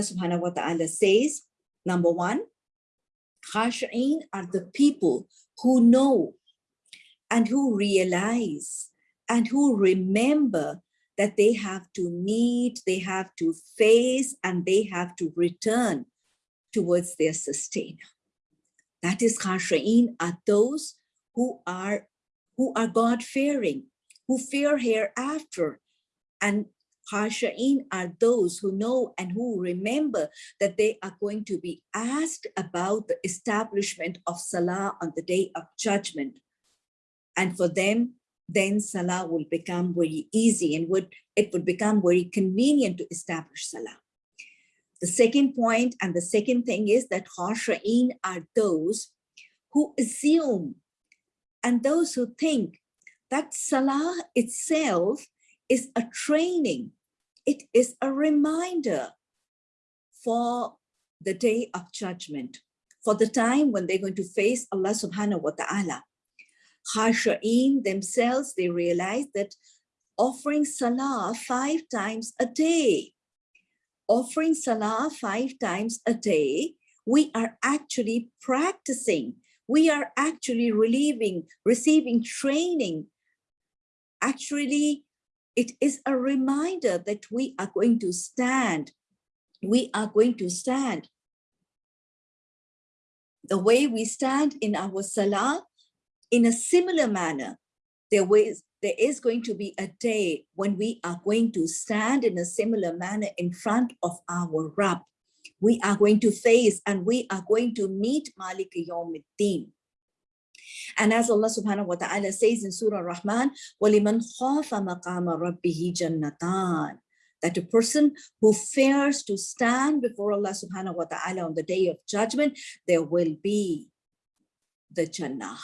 subhanahu wa ta'ala says, number one, khashi'in are the people who know and who realize and who remember that they have to meet, they have to face, and they have to return towards their sustainer. That is khashi'in are those who are who are God-fearing, who fear hereafter, and Khasha'in are those who know and who remember that they are going to be asked about the establishment of Salah on the day of judgment. And for them, then Salah will become very easy and would it would become very convenient to establish Salah. The second point and the second thing is that Khasha'in are those who assume and those who think that Salah itself is a training it is a reminder for the day of judgment, for the time when they're going to face Allah subhanahu wa ta'ala. Khasha'in themselves, they realize that offering salah five times a day, offering salah five times a day, we are actually practicing, we are actually relieving, receiving training, actually it is a reminder that we are going to stand. We are going to stand. The way we stand in our salah, in a similar manner, there, was, there is going to be a day when we are going to stand in a similar manner in front of our Rabb. We are going to face and we are going to meet Malik Yawmiddin. And as Allah subhanahu wa ta'ala says in Surah Rahman, وَلِمَنْ خَافَ مَقَامَ رَبِّهِ جَنَّتَانِ that a person who fears to stand before Allah subhanahu wa ta'ala on the day of judgment, there will be the Jannah.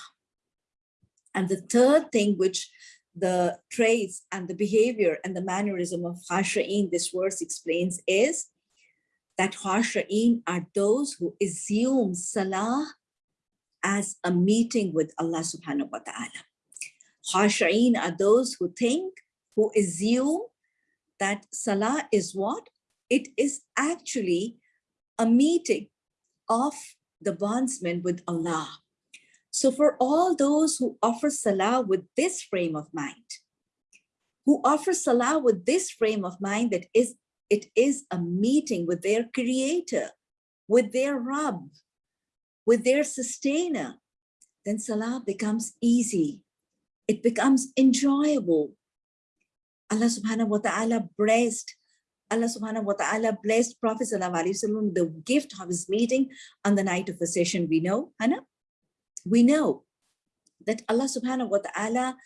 And the third thing which the traits and the behavior and the mannerism of Khasha'in, this verse explains is that Khasha'in are those who assume Salah as a meeting with Allah subhanahu wa ta'ala. Khasha'in are those who think, who assume that Salah is what? It is actually a meeting of the bondsman with Allah. So for all those who offer Salah with this frame of mind, who offer Salah with this frame of mind that is it is a meeting with their creator, with their Rabb, with their sustainer, then salah becomes easy. It becomes enjoyable. Allah subhanahu wa ta'ala blessed Allah subhanahu wa ta'ala blessed Prophet sallallahu the gift of his meeting on the night of session. We know, Hannah? We know that Allah subhanahu wa ta'ala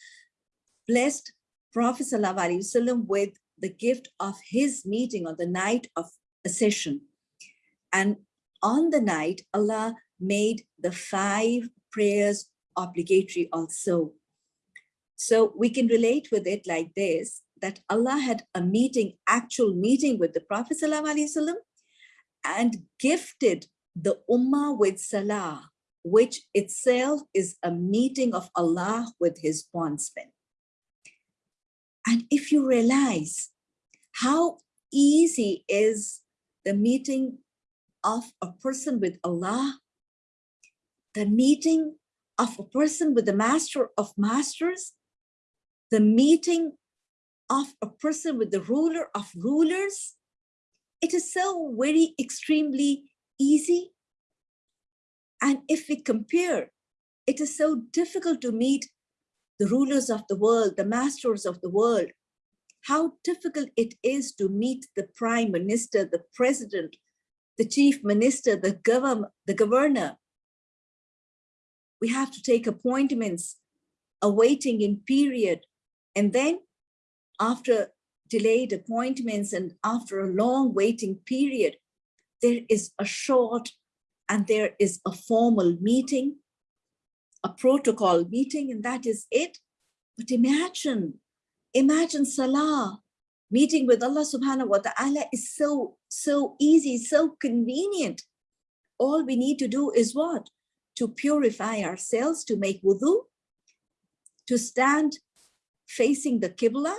blessed Prophet sallallahu with the gift of his meeting on the night of session. And on the night, Allah made the five prayers obligatory also. So we can relate with it like this, that Allah had a meeting, actual meeting with the Prophet ﷺ and gifted the Ummah with Salah, which itself is a meeting of Allah with his bondsmen. And if you realize how easy is the meeting of a person with Allah the meeting of a person with the master of masters, the meeting of a person with the ruler of rulers. It is so very extremely easy. And if we compare, it is so difficult to meet the rulers of the world, the masters of the world, how difficult it is to meet the prime minister, the president, the chief minister, the, governor, the governor, we have to take appointments, a waiting in period. And then after delayed appointments and after a long waiting period, there is a short and there is a formal meeting, a protocol meeting, and that is it. But imagine, imagine Salah, meeting with Allah subhanahu wa ta'ala is so, so easy, so convenient. All we need to do is what? To purify ourselves, to make wudu, to stand facing the Qibla,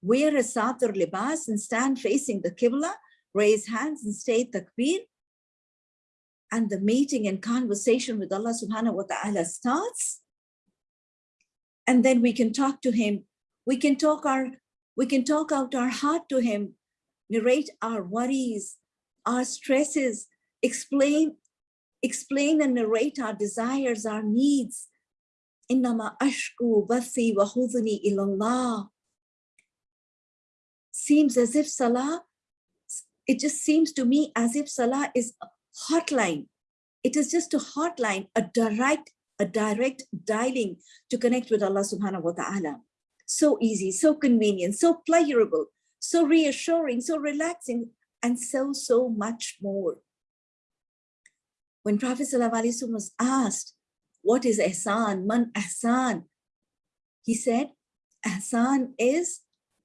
wear a satar libas and stand facing the Qibla, raise hands and say takbir. And the meeting and conversation with Allah subhanahu wa ta'ala starts. And then we can talk to him. We can talk our, we can talk out our heart to him, narrate our worries, our stresses, explain, explain and narrate our desires, our needs. Innama ashku bathi wa huzni ilallah. Seems as if Salah it just seems to me as if Salah is a hotline. It is just a hotline, a direct, a direct dialing to connect with Allah subhanahu wa ta'ala. So easy, so convenient, so pleasurable, so reassuring, so relaxing, and so, so much more. When Prophet ﷺ was asked, what is ihsan, man ihsan? He said, ihsan is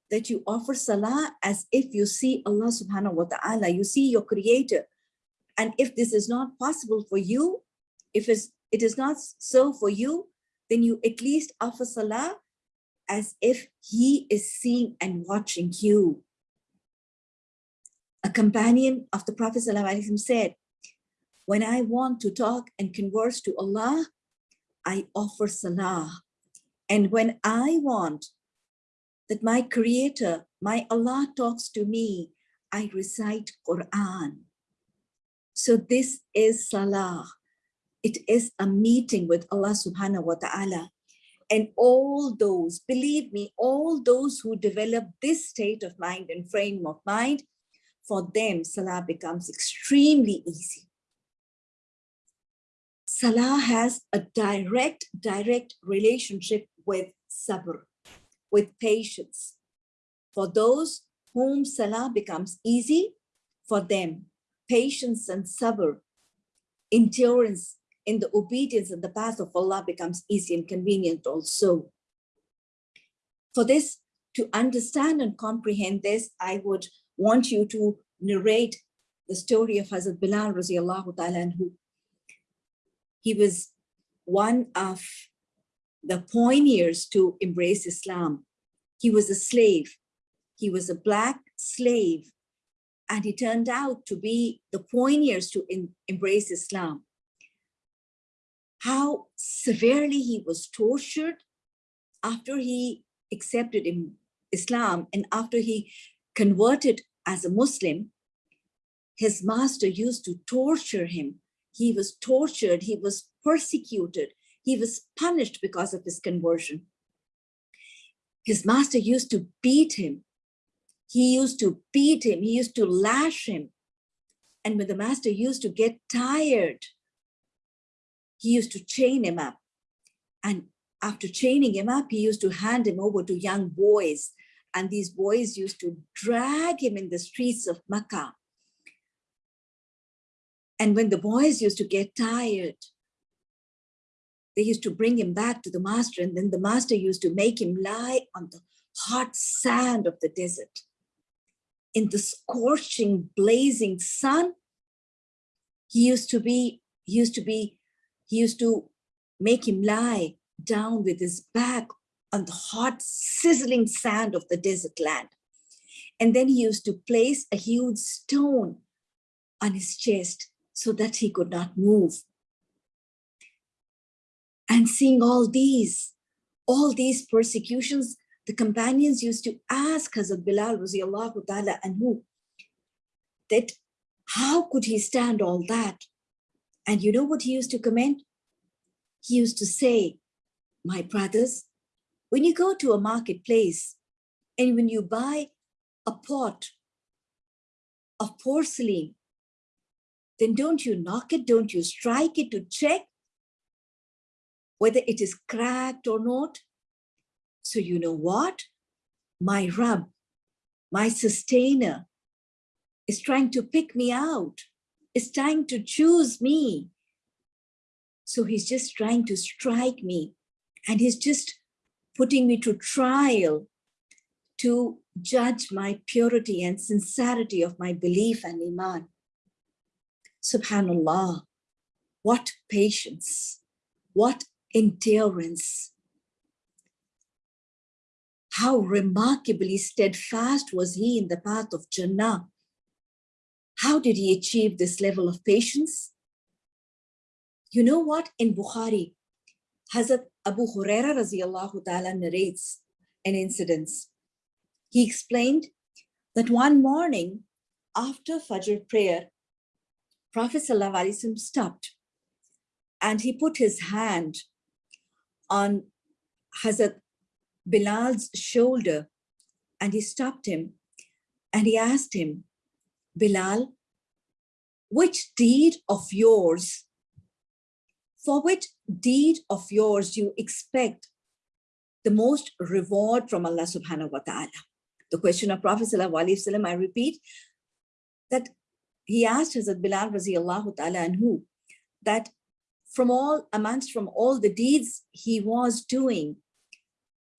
that you offer salah as if you see Allah subhanahu wa ta'ala, you see your creator. And if this is not possible for you, if it is not so for you, then you at least offer salah as if he is seeing and watching you. A companion of the Prophet said, when I want to talk and converse to Allah, I offer salah. And when I want that my creator, my Allah talks to me, I recite Quran. So this is Salah. It is a meeting with Allah subhanahu wa ta'ala. And all those, believe me, all those who develop this state of mind and frame of mind, for them, Salah becomes extremely easy. Salah has a direct, direct relationship with sabr with patience. For those whom salah becomes easy, for them, patience and sabr, endurance in the obedience and the path of Allah becomes easy and convenient also. For this, to understand and comprehend this, I would want you to narrate the story of Hazrat Bilal ta'ala who he was one of the pioneers to embrace Islam. He was a slave. He was a black slave. And he turned out to be the pioneers to embrace Islam. How severely he was tortured after he accepted Islam and after he converted as a Muslim, his master used to torture him. He was tortured, he was persecuted, he was punished because of his conversion. His master used to beat him. He used to beat him. He used to lash him. And when the master used to get tired, he used to chain him up. And after chaining him up, he used to hand him over to young boys. And these boys used to drag him in the streets of Makkah. And when the boys used to get tired, they used to bring him back to the master and then the master used to make him lie on the hot sand of the desert. In the scorching, blazing sun, he used to be, he used to be, he used to make him lie down with his back on the hot, sizzling sand of the desert land. And then he used to place a huge stone on his chest so that he could not move. And seeing all these, all these persecutions, the companions used to ask Hazrat Bilal radiallahu ta'ala anhu that how could he stand all that? And you know what he used to comment? He used to say, my brothers, when you go to a marketplace and when you buy a pot of porcelain, then don't you knock it, don't you strike it to check whether it is cracked or not. So you know what? My Rabb, my sustainer is trying to pick me out, is trying to choose me. So he's just trying to strike me and he's just putting me to trial to judge my purity and sincerity of my belief and iman. Subhanallah, what patience, what endurance. How remarkably steadfast was he in the path of Jannah. How did he achieve this level of patience? You know what? In Bukhari, Hazrat Abu Huraira radiallahu ta'ala narrates an incident. He explained that one morning after Fajr prayer, Prophet ﷺ stopped and he put his hand on Hazrat Bilal's shoulder and he stopped him and he asked him, Bilal, which deed of yours, for which deed of yours you expect the most reward from Allah subhanahu wa ta'ala? The question of Prophet I repeat, that he asked Hazrat Bilal radiallahu ta'ala anhu, that from all, amongst from all the deeds he was doing,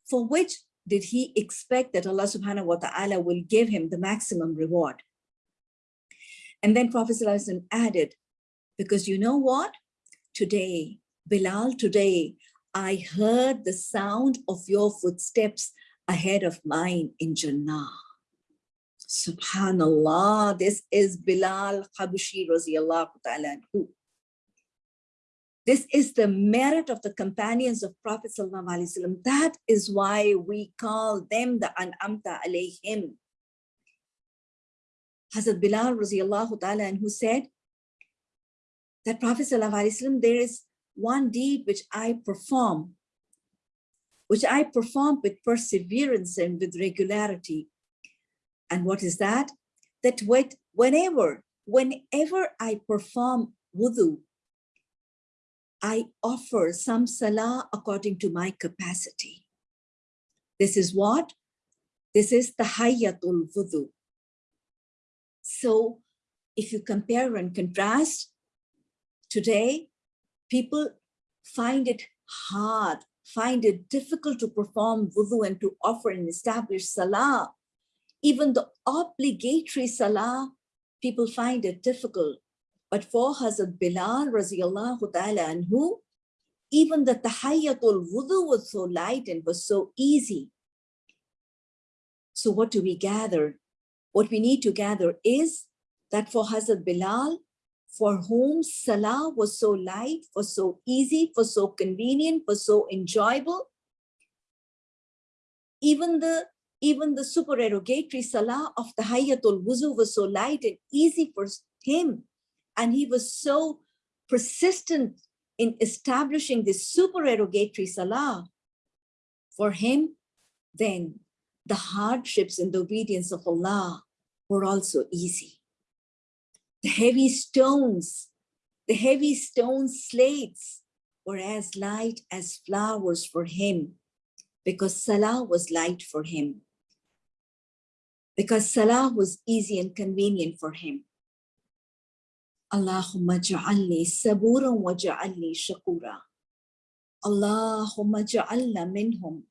for which did he expect that Allah subhanahu wa ta'ala will give him the maximum reward? And then Prophet added, because you know what? Today, Bilal, today, I heard the sound of your footsteps ahead of mine in Jannah. Subhanallah, this is Bilal Habashi radiallahu ta'ala this is the merit of the companions of Prophet Wasallam. That is why we call them the An'amta alayhim. Hazrat Bilal radiallahu ta'ala anhu said that Prophet Wasallam, there is one deed which I perform, which I perform with perseverance and with regularity. And what is that? That whenever, whenever I perform wudu, I offer some salah according to my capacity. This is what? This is tahayyatul wudu. So if you compare and contrast, today people find it hard, find it difficult to perform wudu and to offer and establish salah. Even the obligatory salah, people find it difficult. But for Hazrat Bilal radiallahu ta'ala anhu, even the tahayyatul wudu was so light and was so easy. So what do we gather? What we need to gather is that for Hazrat Bilal, for whom Salah was so light, was so easy, was so convenient, was so enjoyable, even the even the supererogatory Salah of Tahayyatul Wuzu was so light and easy for him and he was so persistent in establishing this supererogatory salah. For him, then the hardships in the obedience of Allah were also easy. The heavy stones, the heavy stone slates were as light as flowers for him because Salah was light for him. Because Salah was easy and convenient for him. Allahumma ja'alni saburan wa ja'alni shakura. Allahumma ja'alna minhum